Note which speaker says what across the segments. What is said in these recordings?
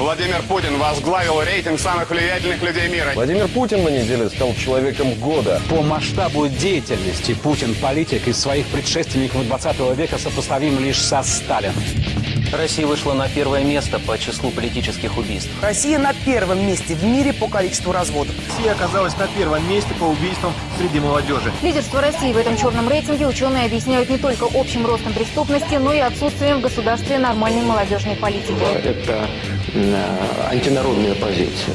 Speaker 1: Владимир Путин возглавил рейтинг самых влиятельных людей мира.
Speaker 2: Владимир Путин на неделе стал человеком года.
Speaker 3: По масштабу деятельности Путин политик из своих предшественников 20 века сопоставим лишь со Сталином.
Speaker 4: Россия вышла на первое место по числу политических убийств.
Speaker 5: Россия на первом месте в мире по количеству разводов.
Speaker 6: Россия оказалась на первом месте по убийствам среди молодежи.
Speaker 7: Лидерство России в этом черном рейтинге ученые объясняют не только общим ростом преступности, но и отсутствием в государстве нормальной молодежной политики.
Speaker 8: Это антинародная позиция.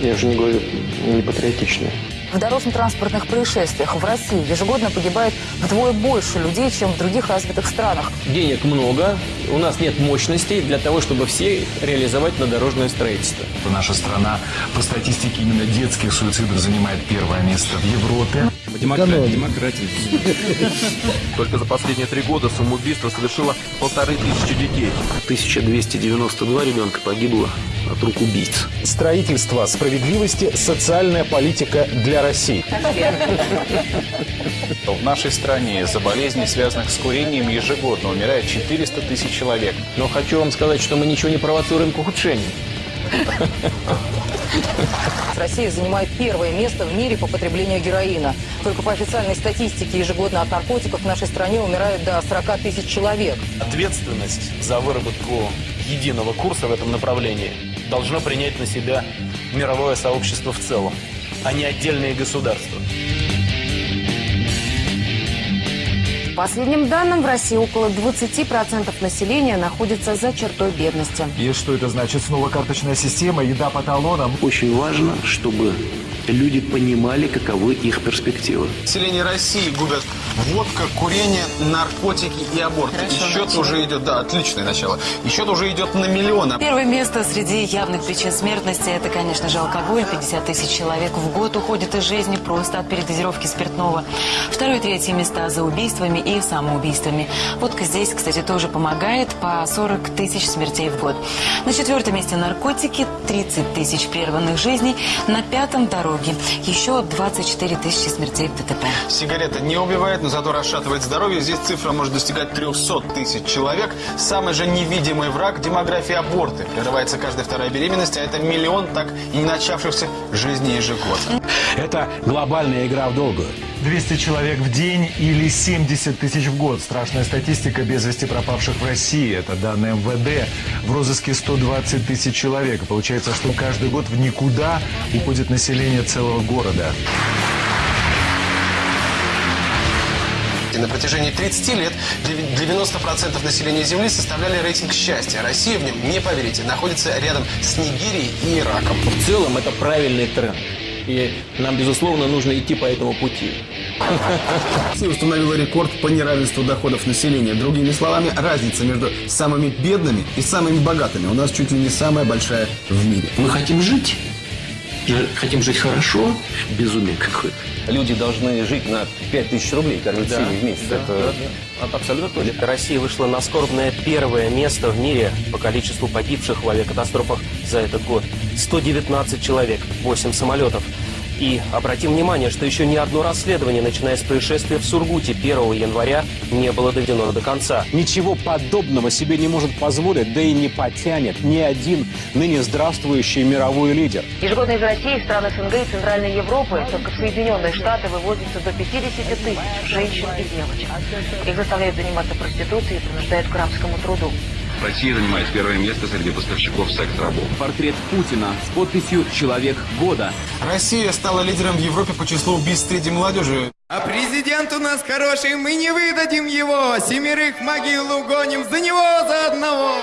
Speaker 8: Я уже не говорю не патриотичная.
Speaker 9: В дорожно-транспортных происшествиях в России ежегодно погибает вдвое больше людей, чем в других развитых странах.
Speaker 10: Денег много, у нас нет мощностей для того, чтобы все реализовать на дорожное строительство.
Speaker 11: Наша страна по статистике именно детских суицидов занимает первое место в Европе.
Speaker 12: Демократия. Демократия.
Speaker 13: Только за последние три года самоубийство совершило полторы тысячи детей.
Speaker 14: 1292 ребенка погибло от рук убийц.
Speaker 15: Строительство справедливости, социальная политика для России.
Speaker 16: В нашей стране за болезни, связанных с курением, ежегодно умирает 400 тысяч человек.
Speaker 10: Но хочу вам сказать, что мы ничего не провоцируем к ухудшению.
Speaker 9: Россия занимает первое место в мире по потреблению героина. Только по официальной статистике ежегодно от наркотиков в нашей стране умирает до 40 тысяч человек.
Speaker 17: Ответственность за выработку единого курса в этом направлении должно принять на себя мировое сообщество в целом, а не отдельные государства.
Speaker 7: Последним данным, в России около 20% населения находится за чертой бедности.
Speaker 6: И что это значит? Снова карточная система, еда по талонам?
Speaker 8: Очень важно, чтобы люди понимали, каковы их перспективы.
Speaker 18: Население России губят водка, курение, наркотики и аборт. Хорошо, и счет начало. уже идет, да, отличное начало. И счет уже идет на миллионы.
Speaker 9: Первое место среди явных причин смертности – это, конечно же, алкоголь. 50 тысяч человек в год уходит из жизни просто от передозировки спиртного. Второе и третье места за убийствами и самоубийствами. Водка здесь, кстати, тоже помогает по 40 тысяч смертей в год. На четвертом месте наркотики, 30 тысяч прерванных жизней. На пятом – дороги. Еще 24 тысячи смертей в ДТП.
Speaker 18: Сигарета не убивает, но зато расшатывает здоровье. Здесь цифра может достигать 300 тысяч человек. Самый же невидимый враг – демография аборты. Прерывается каждая вторая беременность, а это миллион так и не начавшихся жизней ежегодно.
Speaker 3: Это глобальная игра в долгую.
Speaker 6: 200 человек в день или 70 тысяч в год. Страшная статистика без вести пропавших в России. Это данные МВД. В розыске 120 тысяч человек. Получается, что каждый год в никуда уходит население целого города.
Speaker 18: И на протяжении 30 лет 90% населения Земли составляли рейтинг счастья. Россия в нем, не поверите, находится рядом с Нигерией и Ираком.
Speaker 10: В целом это правильный тренд. И нам, безусловно, нужно идти по этому пути.
Speaker 18: Россия установила рекорд по неравенству доходов населения. Другими словами, разница между самыми бедными и самыми богатыми у нас чуть ли не самая большая в мире.
Speaker 8: Мы хотим жить. И хотим жить хорошо. Безумие какое-то.
Speaker 4: Люди должны жить на 5000 рублей, кормить да, семьи в месяц.
Speaker 10: Да,
Speaker 4: Это
Speaker 10: да, абсолютно точно.
Speaker 4: Россия вышла на скорбное первое место в мире по количеству погибших в авиакатастрофах за этот год. 119 человек, 8 самолетов. И обратим внимание, что еще ни одно расследование, начиная с происшествия в Сургуте 1 января, не было доведено до конца.
Speaker 3: Ничего подобного себе не может позволить, да и не потянет ни один ныне здравствующий мировой лидер.
Speaker 9: Ежегодно из России в страны СНГ и Центральной Европы только в Соединенные Штаты вывозится до 50 тысяч женщин и девочек. Их заставляют заниматься проституцией и принуждают к рабскому труду.
Speaker 19: Россия занимает первое место среди поставщиков секс-рабов.
Speaker 20: Портрет Путина с подписью «Человек года».
Speaker 18: Россия стала лидером в Европе по числу убийств среди молодежи.
Speaker 21: А президент у нас хороший, мы не выдадим его. Семерых могилу гоним за него, за одного.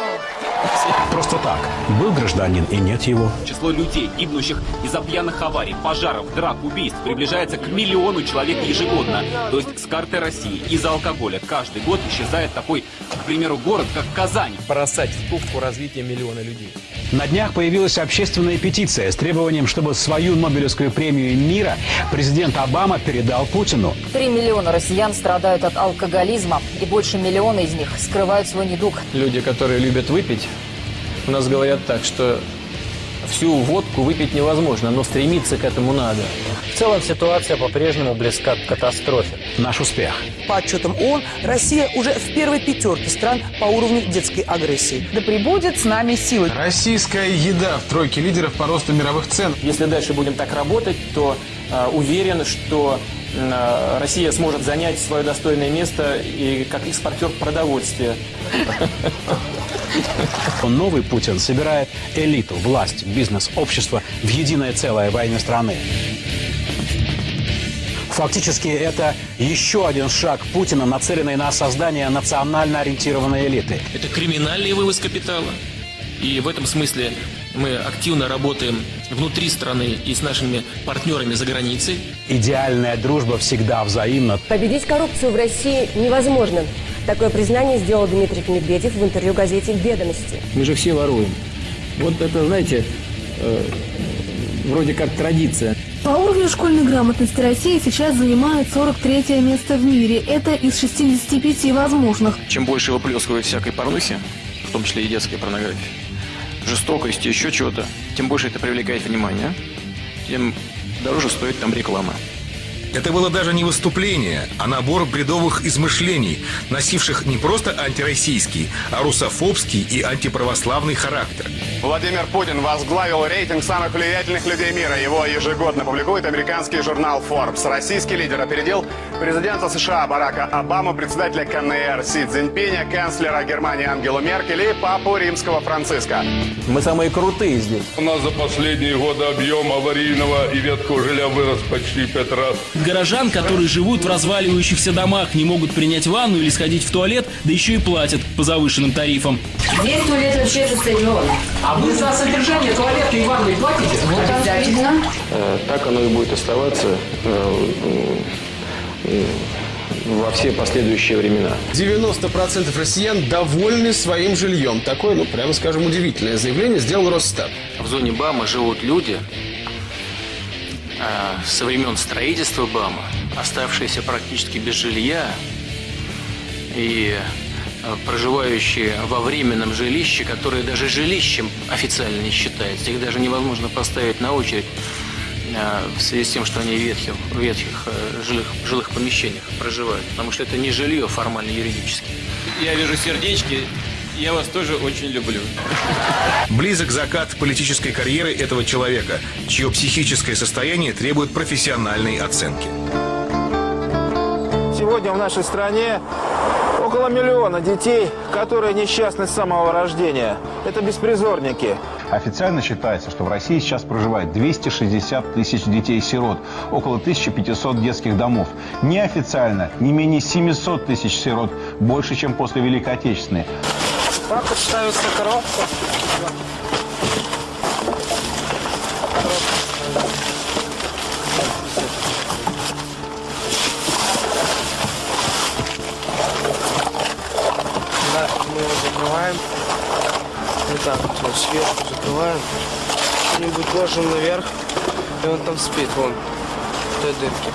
Speaker 3: Просто так. Был гражданин и нет его.
Speaker 20: Число людей, гибнущих из-за пьяных аварий, пожаров, драк, убийств приближается к миллиону человек ежегодно. То есть с карты России из-за алкоголя каждый год исчезает такой, к примеру, город, как Казань.
Speaker 10: Бросать в тупку развития миллиона людей.
Speaker 3: На днях появилась общественная петиция с требованием, чтобы свою Нобелевскую премию мира президент Обама передал Путину.
Speaker 9: Три миллиона россиян страдают от алкоголизма, и больше миллиона из них скрывают свой недуг.
Speaker 10: Люди, которые любят выпить, у нас говорят так, что всю водку выпить невозможно, но стремиться к этому надо.
Speaker 12: целом ситуация по-прежнему близка к катастрофе.
Speaker 3: Наш успех.
Speaker 5: По отчетам ООН, Россия уже в первой пятерке стран по уровню детской агрессии. Да прибудет с нами силы.
Speaker 18: Российская еда в тройке лидеров по росту мировых цен.
Speaker 10: Если дальше будем так работать, то э, уверен, что Россия сможет занять свое достойное место и как экспортер продовольствия.
Speaker 3: Новый Путин собирает элиту, власть, бизнес, общество в единое целое во имя страны. Фактически это еще один шаг Путина, нацеленный на создание национально ориентированной элиты.
Speaker 22: Это криминальный вывоз капитала. И в этом смысле мы активно работаем внутри страны и с нашими партнерами за границей.
Speaker 3: Идеальная дружба всегда взаимна.
Speaker 23: Победить коррупцию в России невозможно. Такое признание сделал Дмитрий Медведев в интервью газете «Ведомости».
Speaker 14: Мы же все воруем. Вот это, знаете, э, вроде как традиция.
Speaker 24: По уровню школьной грамотности Россия сейчас занимает 43 место в мире. Это из 65 возможных.
Speaker 14: Чем больше выплескивают всякой порнухи, в том числе и детской порнографии, жестокости, еще чего-то, тем больше это привлекает внимание, тем дороже стоит там реклама.
Speaker 25: Это было даже не выступление, а набор бредовых измышлений, носивших не просто антироссийский, а русофобский и антиправославный характер.
Speaker 26: Владимир Путин возглавил рейтинг самых влиятельных людей мира. Его ежегодно публикует американский журнал Forbes. Российский лидер опередил президента США Барака Обаму, председателя КНР Си Цзиньпиня, канцлера Германии Ангелу Меркель и папу римского Франциска.
Speaker 10: Мы самые крутые здесь.
Speaker 27: У нас за последние годы объем аварийного и ветхого жилья вырос почти пять раз.
Speaker 22: Горожан, которые живут в разваливающихся домах, не могут принять ванну или сходить в туалет, да еще и платят по завышенным тарифам.
Speaker 23: Здесь туалет вообще шестарион.
Speaker 12: А вы за содержание туалета и ванны платите?
Speaker 23: Вот обязательно.
Speaker 8: Э, Так оно и будет оставаться э, э, во все последующие времена.
Speaker 18: 90% россиян довольны своим жильем. Такое, ну, прямо скажем, удивительное заявление сделал Росстат.
Speaker 14: В зоне БАМа живут люди а, со времен строительства БАМа, оставшиеся практически без жилья и проживающие во временном жилище, которое даже жилищем официально не считается. Их даже невозможно поставить на очередь а, в связи с тем, что они в ветхих, в ветхих э, жилых, жилых помещениях проживают. Потому что это не жилье формально юридически.
Speaker 22: Я вижу сердечки, я вас тоже очень люблю.
Speaker 25: Близок закат политической карьеры этого человека, чье психическое состояние требует профессиональной оценки.
Speaker 28: Сегодня в нашей стране около миллиона детей, которые несчастны с самого рождения. Это беспризорники.
Speaker 29: Официально считается, что в России сейчас проживает 260 тысяч детей-сирот, около 1500 детских домов. Неофициально не менее 700 тысяч сирот, больше, чем после Великой Отечественной.
Speaker 28: Так вот ставится коробка. Закрываем. Что-нибудь ложим наверх. И он там спит, вон, в той дырке.